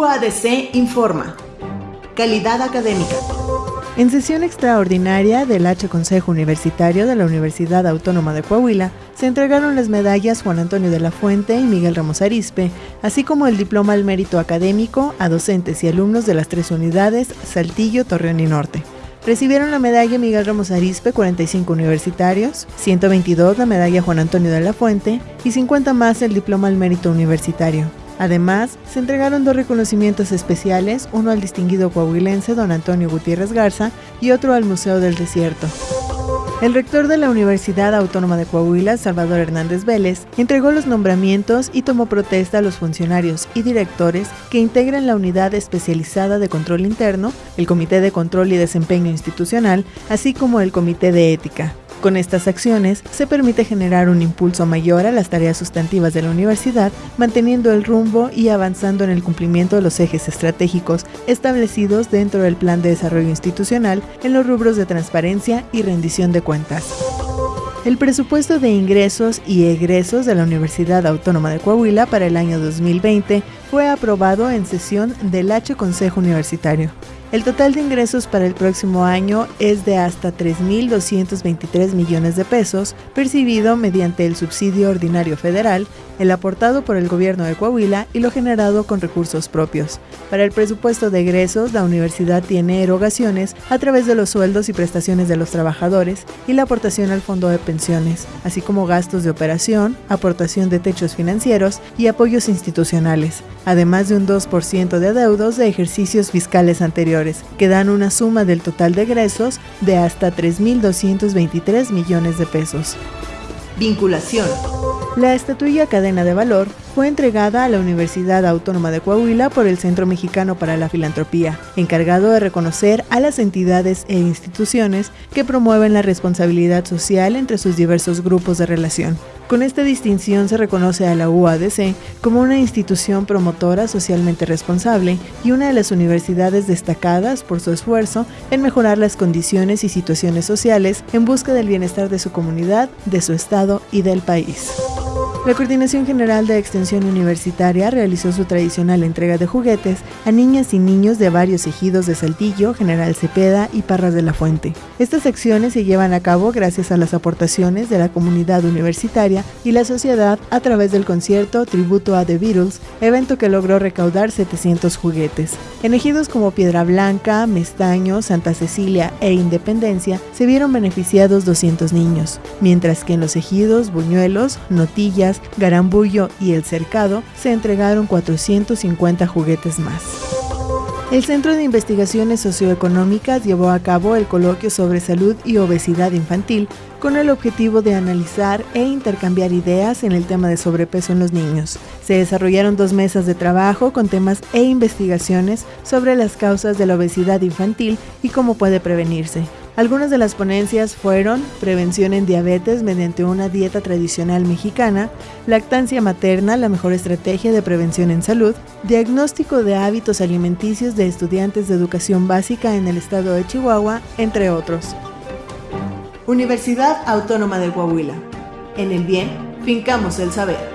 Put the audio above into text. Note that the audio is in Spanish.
UADC informa. Calidad académica. En sesión extraordinaria del H Consejo Universitario de la Universidad Autónoma de Coahuila, se entregaron las medallas Juan Antonio de la Fuente y Miguel Ramos Arispe, así como el diploma al mérito académico a docentes y alumnos de las tres unidades Saltillo, Torreón y Norte. Recibieron la medalla Miguel Ramos Arispe 45 universitarios, 122 la medalla Juan Antonio de la Fuente y 50 más el diploma al mérito universitario. Además, se entregaron dos reconocimientos especiales, uno al distinguido coahuilense don Antonio Gutiérrez Garza y otro al Museo del Desierto. El rector de la Universidad Autónoma de Coahuila, Salvador Hernández Vélez, entregó los nombramientos y tomó protesta a los funcionarios y directores que integran la unidad especializada de control interno, el Comité de Control y Desempeño Institucional, así como el Comité de Ética. Con estas acciones se permite generar un impulso mayor a las tareas sustantivas de la universidad, manteniendo el rumbo y avanzando en el cumplimiento de los ejes estratégicos establecidos dentro del Plan de Desarrollo Institucional en los rubros de transparencia y rendición de cuentas. El presupuesto de ingresos y egresos de la Universidad Autónoma de Coahuila para el año 2020 fue aprobado en sesión del H Consejo Universitario. El total de ingresos para el próximo año es de hasta 3.223 millones de pesos, percibido mediante el subsidio ordinario federal, el aportado por el gobierno de Coahuila y lo generado con recursos propios. Para el presupuesto de egresos, la universidad tiene erogaciones a través de los sueldos y prestaciones de los trabajadores y la aportación al fondo de pensiones, así como gastos de operación, aportación de techos financieros y apoyos institucionales, además de un 2% de adeudos de ejercicios fiscales anteriores que dan una suma del total de egresos de hasta 3.223 millones de pesos. Vinculación. La estatuilla Cadena de Valor fue entregada a la Universidad Autónoma de Coahuila por el Centro Mexicano para la Filantropía, encargado de reconocer a las entidades e instituciones que promueven la responsabilidad social entre sus diversos grupos de relación. Con esta distinción se reconoce a la UADC como una institución promotora socialmente responsable y una de las universidades destacadas por su esfuerzo en mejorar las condiciones y situaciones sociales en busca del bienestar de su comunidad, de su estado y del país. La Coordinación General de Extensión Universitaria realizó su tradicional entrega de juguetes a niñas y niños de varios ejidos de Saltillo, General Cepeda y Parras de la Fuente. Estas acciones se llevan a cabo gracias a las aportaciones de la comunidad universitaria y la sociedad a través del concierto Tributo a The Beatles, evento que logró recaudar 700 juguetes. En ejidos como Piedra Blanca, Mestaño, Santa Cecilia e Independencia se vieron beneficiados 200 niños, mientras que en los ejidos Buñuelos, Notillas, Garambullo y El Cercado se entregaron 450 juguetes más. El Centro de Investigaciones Socioeconómicas llevó a cabo el coloquio sobre salud y obesidad infantil con el objetivo de analizar e intercambiar ideas en el tema de sobrepeso en los niños. Se desarrollaron dos mesas de trabajo con temas e investigaciones sobre las causas de la obesidad infantil y cómo puede prevenirse. Algunas de las ponencias fueron prevención en diabetes mediante una dieta tradicional mexicana, lactancia materna, la mejor estrategia de prevención en salud, diagnóstico de hábitos alimenticios de estudiantes de educación básica en el estado de Chihuahua, entre otros. Universidad Autónoma de Coahuila. En el bien, fincamos el saber.